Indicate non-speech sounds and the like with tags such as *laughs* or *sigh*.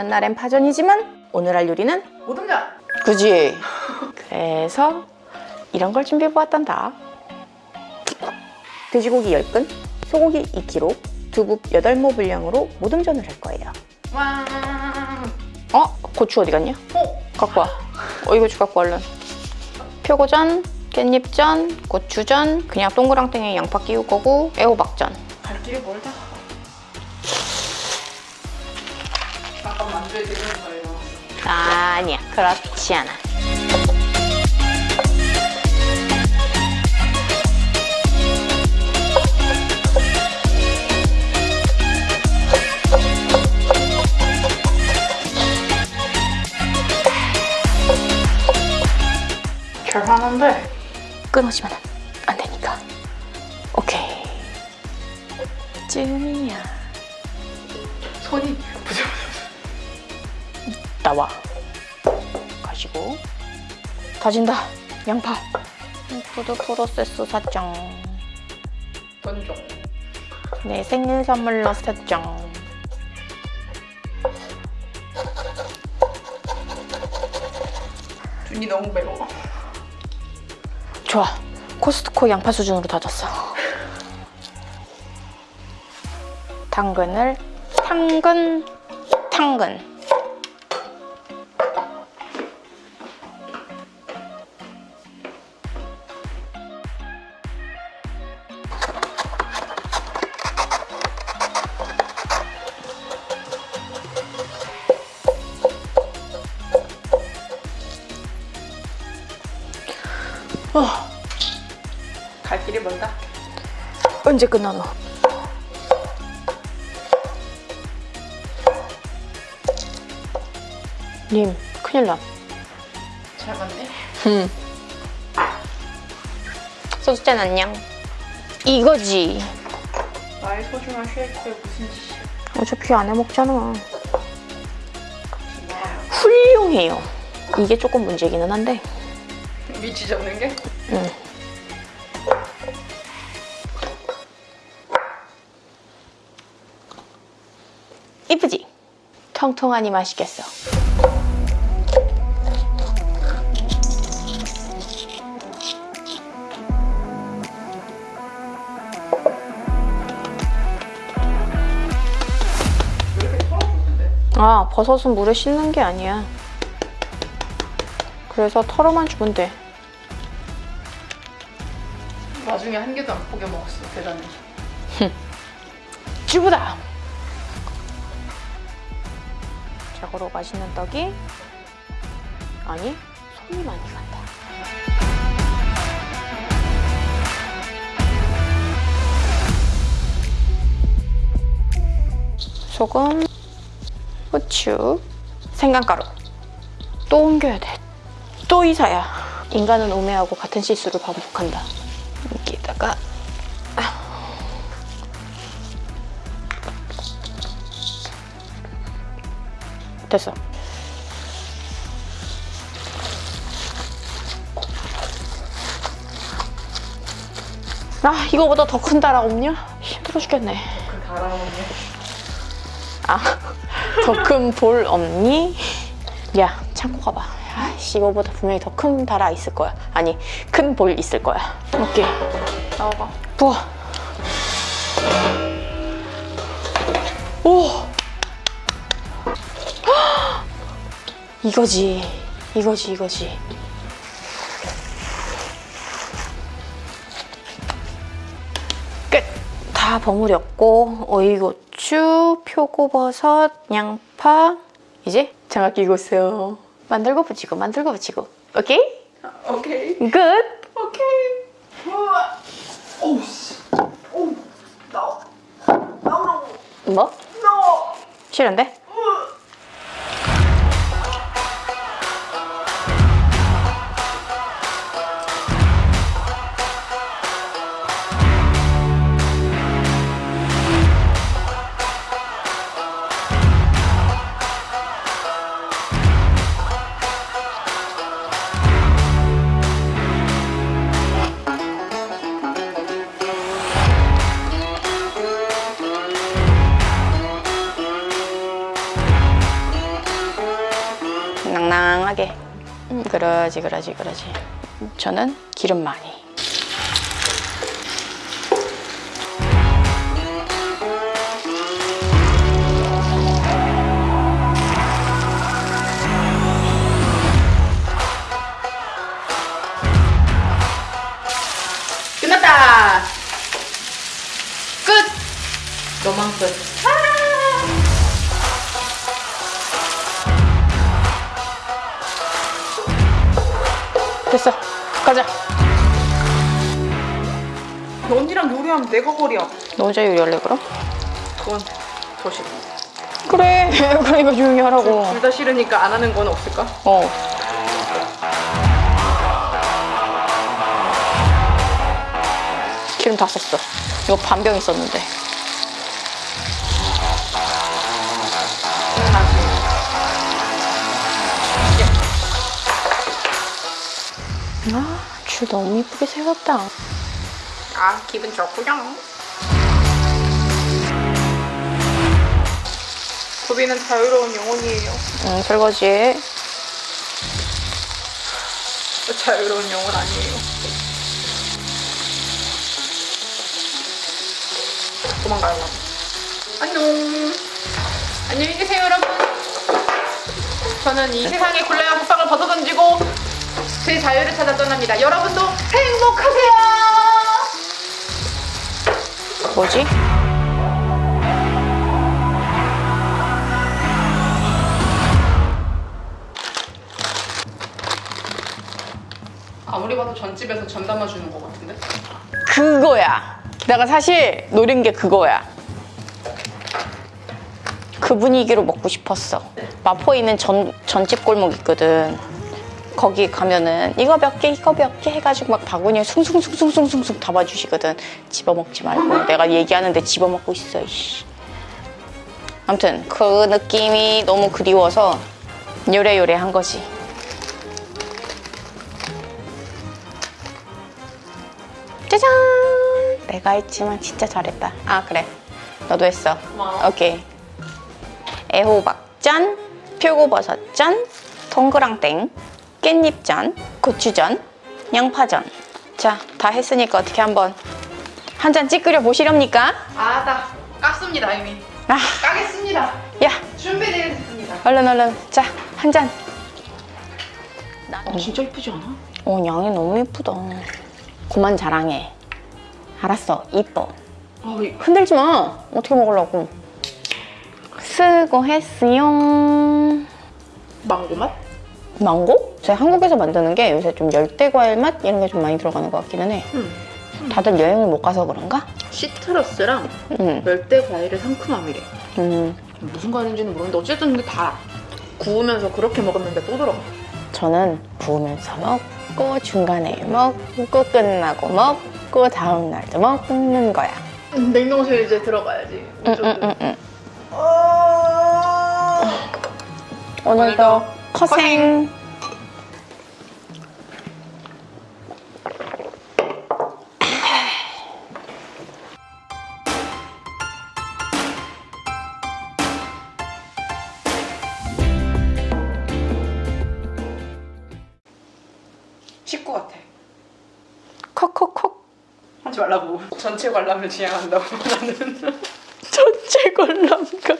오는 날엔 파전이지만 오늘 할 요리는 모듬전! 그지? 그래서 이런 걸 준비해보았단다 돼지고기 10근, 소고기 2kg, 두부 8모 분량으로 모듬전을 할 거예요 와. 어? 고추 어디 갔냐? 어? 갖고 와 어, 이거 주 갖고 와, 얼른 표고전, 깻잎전, 고추전 그냥 동그랑땡에 양파 끼울 거고 애호박전 갈 길이 멀다. 아니야 그렇지 않아. 잘 하는데 끊어지면 안 되니까. 오케이. 쯤이야. 손이. 나와. 가시고. 다진다 양파. 푸드 프로세스 사정 던져. 내 생일 선물로 사정 준이 너무 매워. 좋아. 코스트코 양파 수준으로 다졌어. 당근을 당근 당근 갈 길이 멀다. 언제 끝나 너? 님 큰일 나잘 맞네. 음. 소주잔 안녕 이거지 나의 소중한 쉐이크에 무슨 짓이야. 어차피 안 해먹잖아. 훌륭해요 이게 조금 문제기는 한데 위치 잡는 게? 응. 이쁘지? 통통하니 맛있겠어? 아 버섯은 물에 씻는 게 아니야 그래서 털어만 주면 돼 나중에 한 개도 안 포겨 먹었어. 대단해. 쭈부다 자고로 맛있는 떡이? 아니 손이 많이 간다. 소금 후추 생강가루. 또 옮겨야 돼또 이사야. 인간은 오매하고 같은 실수를 반복한다. 여기다가 됐어. 아 이거보다 더 큰 다라 없냐? 힘들어 죽겠네. 그 달아오는 아 *laughs* 더 큰 볼 없니? 야 참고 가봐. 아씨 이거보다 분명히 더 큰 다라 있을 거야. 아니 큰 볼 있을 거야. 오케이 나와봐. 부어. 오. 이거지. 이거지, 이거지. 끝! 다 버무렸고, 오이고추, 표고버섯, 양파. 이제 장갑 끼고 있어요. 만들고 붙이고, 만들고 붙이고. 오케이? 오케이. 끝! 오케이. 우와. 오우 씨. 오우. 나와. 나오라고. 뭐? 나와. 싫은데? 그러지 그러지 그러지 저는 기름 많이 끝났다. 끝. 너만 끝. 됐어 가자 언니랑 요리하면 내가 거리야. 너 혼자 요리할래 그럼? 그건 더 싫어. 그래 *laughs* 그러니까 조용히 하라고 둘 다 싫으니까 안 하는 건 없을까? 어 기름 다 썼어 이거 반병 있었는데 아 줄 너무 이쁘게 세웠다 아 기분 좋구요. 도비는 자유로운 영혼이에요. 응 설거지해 자유로운 영혼 아니에요. 도망가요. 안녕. 안녕히 계세요, 여러분. 저는 이 세상의 굴레와 못방을 벗어던지고 제 자유를 찾아 떠납니다. 여러분도 행복하세요. 뭐지? 아무리 봐도 전집에서 전 담아주는 것 같은데? 그거야. 내가 사실 노린 게 그거야. 그 분위기로 먹고 싶었어. 마포에 있는 전, 전집 골목 있거든. 거기 가면은 이거 몇 개, 이거 몇 개 해가지고 막 바구니에 숭숭숭숭숭숭숭 담아주시거든. 집어먹지 말고. 내가 얘기하는데 집어먹고 있어, 이씨. 아무튼 그 느낌이 너무 그리워서 요래요래 한 거지. 짜잔! 내가 했지만 진짜 잘했다. 아, 그래. 너도 했어. 고마워. 오케이. 애호박 짠, 표고버섯 짠, 동그랑땡, 깻잎 짠, 고추전, 양파전. 자, 다 했으니까 어떻게 한번 한 잔 찌끄려 보시렵니까? 아, 나 깠습니다, 이미. 아, 까겠습니다. 야, 준비되겠습니다. 얼른 얼른. 자, 한 잔. 어, 진짜 이쁘지 않아? 어, 양이 너무 이쁘다. 그만 자랑해. 알았어, 이뻐. 아, 이- 흔들지 마. 어떻게 먹으려고? 수고했어요. 망고 맛? 망고? 제가 한국에서 만드는 게 요새 좀 열대 과일 맛 이런 게 좀 많이 들어가는 것 같기는 해. 응. 다들 여행을 못 가서 그런가? 시트러스랑 응. 열대 과일의 상큼함이래. 음, 무슨 과일인지는 모르는데 어쨌든 근데 달아. 구우면서 그렇게 먹었는데 또 들어가. 저는 구우면서 먹고 중간에 먹고 끝나고 먹고 다음 날도 먹는 거야. 냉동실 이제 들어가야지. 응, 응, 응, 응. 어... 오늘도 오늘도 커생. 콕콕콕. 하지 말라고. 전체 관람을 지향한다고 나는. 전체 관람가.